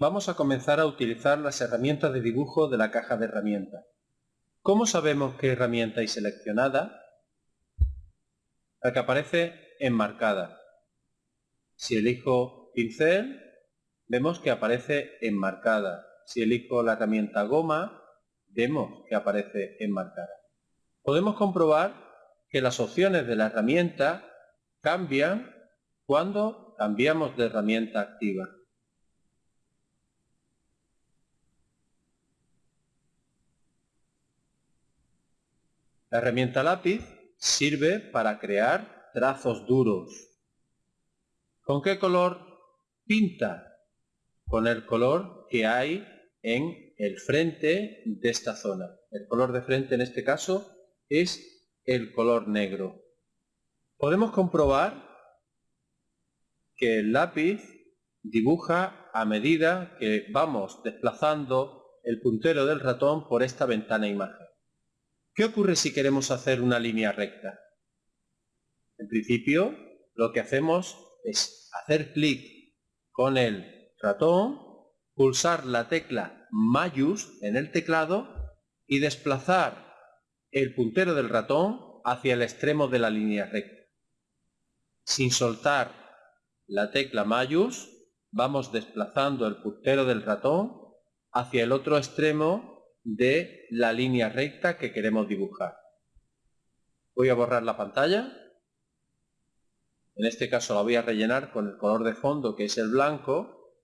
vamos a comenzar a utilizar las herramientas de dibujo de la caja de herramientas. ¿Cómo sabemos qué herramienta hay seleccionada? La que aparece enmarcada. Si elijo pincel, vemos que aparece enmarcada. Si elijo la herramienta goma, vemos que aparece enmarcada. Podemos comprobar que las opciones de la herramienta cambian cuando cambiamos de herramienta activa. La herramienta lápiz sirve para crear trazos duros. ¿Con qué color pinta? Con el color que hay en el frente de esta zona. El color de frente en este caso es el color negro. Podemos comprobar que el lápiz dibuja a medida que vamos desplazando el puntero del ratón por esta ventana imagen. ¿Qué ocurre si queremos hacer una línea recta? En principio, lo que hacemos es hacer clic con el ratón, pulsar la tecla Mayus en el teclado y desplazar el puntero del ratón hacia el extremo de la línea recta. Sin soltar la tecla Mayus, vamos desplazando el puntero del ratón hacia el otro extremo de la línea recta que queremos dibujar. Voy a borrar la pantalla. En este caso la voy a rellenar con el color de fondo que es el blanco.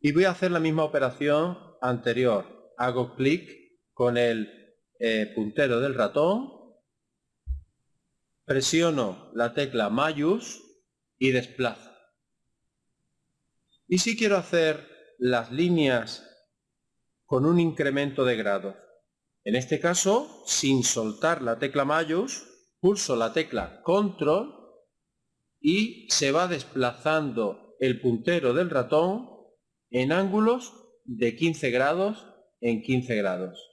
Y voy a hacer la misma operación anterior. Hago clic con el eh, puntero del ratón. Presiono la tecla Mayus y desplazo. Y si quiero hacer las líneas con un incremento de grados. En este caso, sin soltar la tecla Mayus, pulso la tecla Control y se va desplazando el puntero del ratón en ángulos de 15 grados en 15 grados.